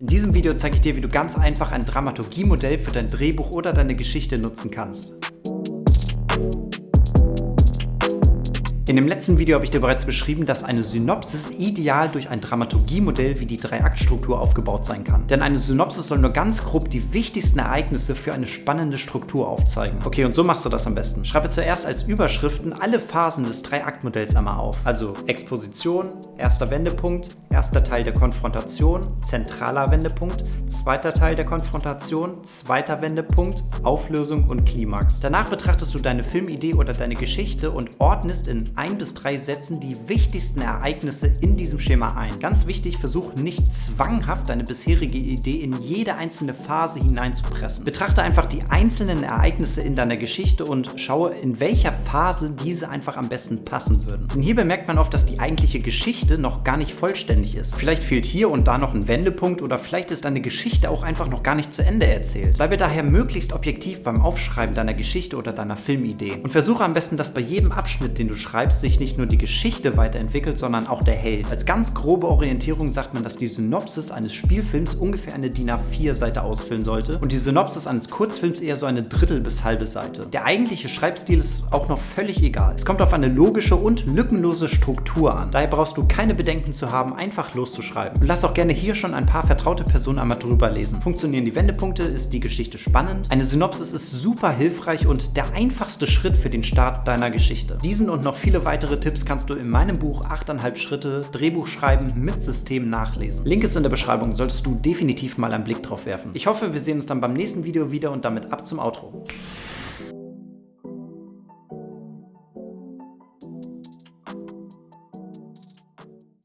In diesem Video zeige ich dir, wie du ganz einfach ein Dramaturgiemodell für dein Drehbuch oder deine Geschichte nutzen kannst. In dem letzten Video habe ich dir bereits beschrieben, dass eine Synopsis ideal durch ein Dramaturgiemodell wie die Dreiaktstruktur aufgebaut sein kann. Denn eine Synopsis soll nur ganz grob die wichtigsten Ereignisse für eine spannende Struktur aufzeigen. Okay, und so machst du das am besten. Schreibe zuerst als Überschriften alle Phasen des Dreiaktmodells einmal auf. Also Exposition, erster Wendepunkt, erster Teil der Konfrontation, zentraler Wendepunkt, zweiter Teil der Konfrontation, zweiter Wendepunkt, Auflösung und Klimax. Danach betrachtest du deine Filmidee oder deine Geschichte und ordnest in ein bis drei Sätzen die wichtigsten Ereignisse in diesem Schema ein. Ganz wichtig, versuch nicht zwanghaft deine bisherige Idee in jede einzelne Phase hineinzupressen. Betrachte einfach die einzelnen Ereignisse in deiner Geschichte und schaue, in welcher Phase diese einfach am besten passen würden. Denn hier bemerkt man oft, dass die eigentliche Geschichte noch gar nicht vollständig ist. Vielleicht fehlt hier und da noch ein Wendepunkt oder vielleicht ist deine Geschichte auch einfach noch gar nicht zu Ende erzählt. Bleibe daher möglichst objektiv beim Aufschreiben deiner Geschichte oder deiner Filmidee und versuche am besten, dass bei jedem Abschnitt, den du schreibst, schreibst, sich nicht nur die Geschichte weiterentwickelt, sondern auch der Held. Als ganz grobe Orientierung sagt man, dass die Synopsis eines Spielfilms ungefähr eine DIN A4-Seite ausfüllen sollte und die Synopsis eines Kurzfilms eher so eine Drittel bis halbe Seite. Der eigentliche Schreibstil ist auch noch völlig egal. Es kommt auf eine logische und lückenlose Struktur an. Daher brauchst du keine Bedenken zu haben, einfach loszuschreiben. Und lass auch gerne hier schon ein paar vertraute Personen einmal drüber lesen. Funktionieren die Wendepunkte? Ist die Geschichte spannend? Eine Synopsis ist super hilfreich und der einfachste Schritt für den Start deiner Geschichte. Diesen und noch viele Viele weitere Tipps kannst du in meinem Buch 8,5 Schritte Drehbuch schreiben mit System nachlesen. Link ist in der Beschreibung, solltest du definitiv mal einen Blick drauf werfen. Ich hoffe, wir sehen uns dann beim nächsten Video wieder und damit ab zum Outro.